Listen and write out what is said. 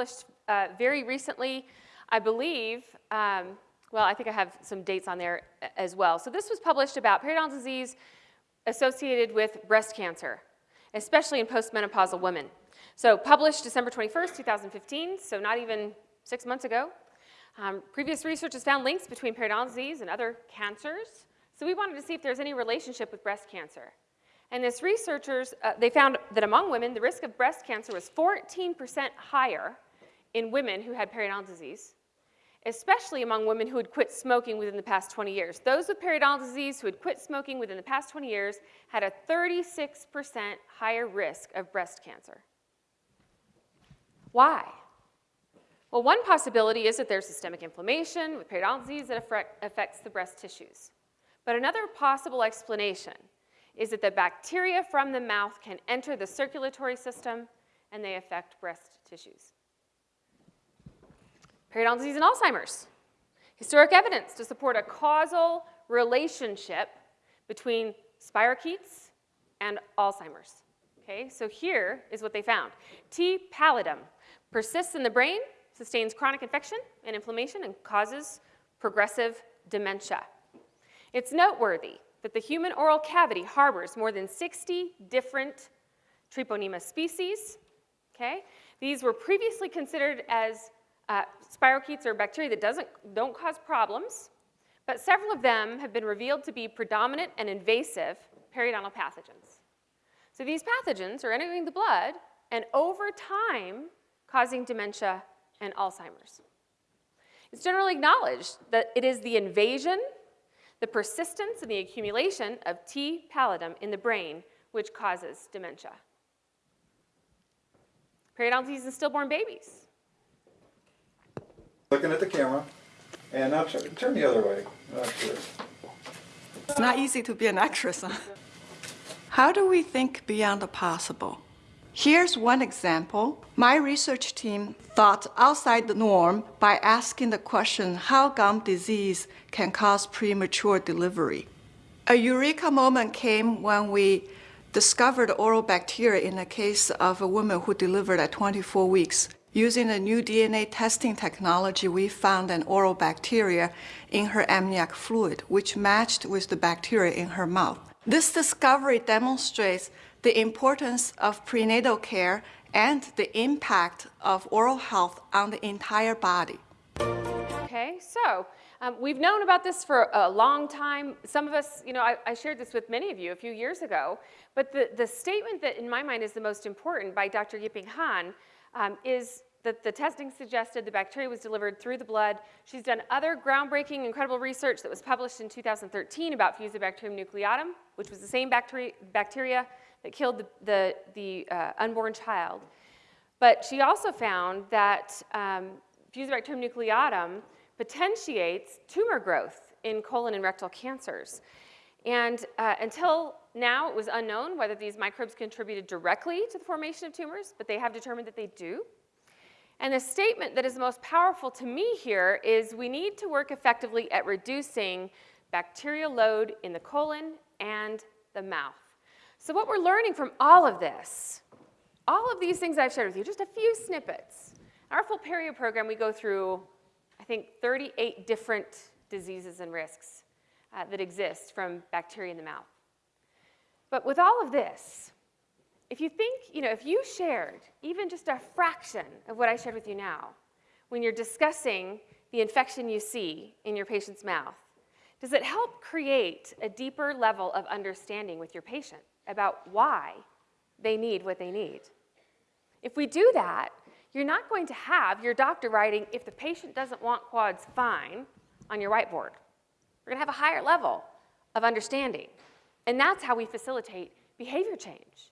published uh, very recently, I believe, um, well, I think I have some dates on there as well. So this was published about periodontal disease associated with breast cancer, especially in postmenopausal women. So published December 21st, 2015, so not even six months ago. Um, previous research has found links between periodontal disease and other cancers. So we wanted to see if there's any relationship with breast cancer. And this researchers, uh, they found that among women, the risk of breast cancer was 14% higher in women who had periodontal disease especially among women who had quit smoking within the past 20 years. Those with periodontal disease who had quit smoking within the past 20 years had a 36% higher risk of breast cancer. Why? Well, one possibility is that there's systemic inflammation with periodontal disease that affects the breast tissues. But another possible explanation is that the bacteria from the mouth can enter the circulatory system and they affect breast tissues periodontal disease and Alzheimer's. Historic evidence to support a causal relationship between spirochetes and Alzheimer's. Okay, so here is what they found. T. pallidum persists in the brain, sustains chronic infection and inflammation, and causes progressive dementia. It's noteworthy that the human oral cavity harbors more than 60 different Treponema species. Okay? These were previously considered as uh, spirochetes are bacteria that doesn't, don't cause problems, but several of them have been revealed to be predominant and invasive periodontal pathogens. So these pathogens are entering the blood and over time causing dementia and Alzheimer's. It's generally acknowledged that it is the invasion, the persistence, and the accumulation of T. pallidum in the brain which causes dementia. Periodontal disease in stillborn babies looking at the camera, and now turn, turn the other way. It's not easy to be an actress. Huh? How do we think beyond the possible? Here's one example. My research team thought outside the norm by asking the question how gum disease can cause premature delivery. A eureka moment came when we discovered oral bacteria in a case of a woman who delivered at 24 weeks. Using a new DNA testing technology, we found an oral bacteria in her amniotic fluid, which matched with the bacteria in her mouth. This discovery demonstrates the importance of prenatal care and the impact of oral health on the entire body. Okay, so um, we've known about this for a long time. Some of us, you know, I, I, shared this with many of you a few years ago, but the, the statement that in my mind is the most important by Dr. Yiping Han um, is that the testing suggested the bacteria was delivered through the blood. She's done other groundbreaking, incredible research that was published in 2013 about Fusobacterium nucleatum, which was the same bacteria, bacteria that killed the, the, the uh, unborn child. But she also found that um, Fusobacterium nucleatum potentiates tumor growth in colon and rectal cancers. And uh, until now, it was unknown whether these microbes contributed directly to the formation of tumors, but they have determined that they do. And the statement that is most powerful to me here is we need to work effectively at reducing bacterial load in the colon and the mouth. So what we're learning from all of this, all of these things I've shared with you, just a few snippets. Our full perio program, we go through, I think, 38 different diseases and risks uh, that exist from bacteria in the mouth. But with all of this, if you think, you know, if you shared even just a fraction of what I shared with you now, when you're discussing the infection you see in your patient's mouth, does it help create a deeper level of understanding with your patient about why they need what they need? If we do that, you're not going to have your doctor writing, if the patient doesn't want quads, fine, on your whiteboard. We're gonna have a higher level of understanding. And that's how we facilitate behavior change.